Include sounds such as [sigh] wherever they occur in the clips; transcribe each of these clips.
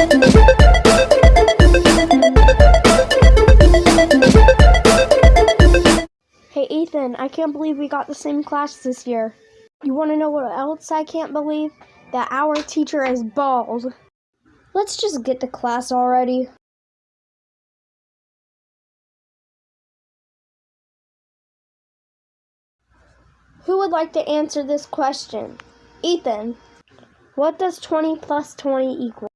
Hey Ethan, I can't believe we got the same class this year. You want to know what else I can't believe? That our teacher is bald. Let's just get to class already. Who would like to answer this question? Ethan, what does 20 plus 20 equal?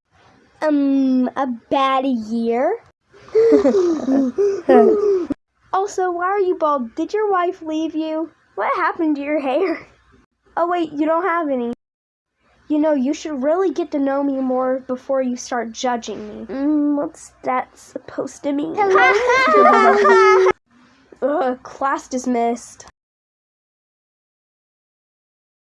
Um, a bad year? [laughs] also, why are you bald? Did your wife leave you? What happened to your hair? Oh, wait, you don't have any. You know, you should really get to know me more before you start judging me. Mm, what's that supposed to mean? [laughs] Ugh, class dismissed.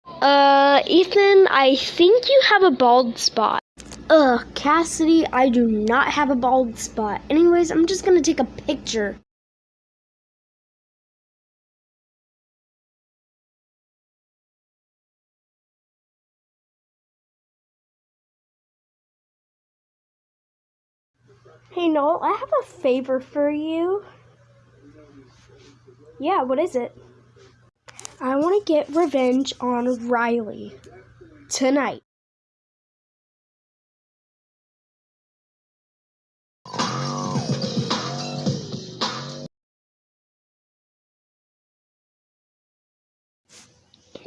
Uh, Ethan, I think you have a bald spot. Ugh, Cassidy, I do not have a bald spot. Anyways, I'm just gonna take a picture. Hey, Noel, I have a favor for you. Yeah, what is it? I want to get revenge on Riley tonight.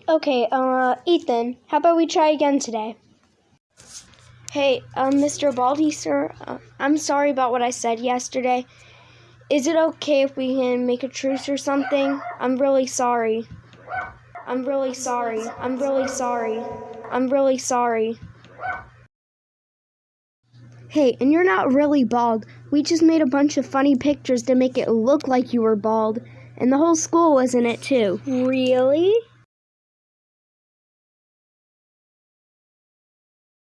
Okay, uh, Ethan, how about we try again today? Hey, uh, Mr. Baldy, sir, uh, I'm sorry about what I said yesterday. Is it okay if we can make a truce or something? I'm really sorry. I'm really sorry. I'm really sorry. I'm really sorry. Hey, and you're not really bald. We just made a bunch of funny pictures to make it look like you were bald. And the whole school was in it too. Really?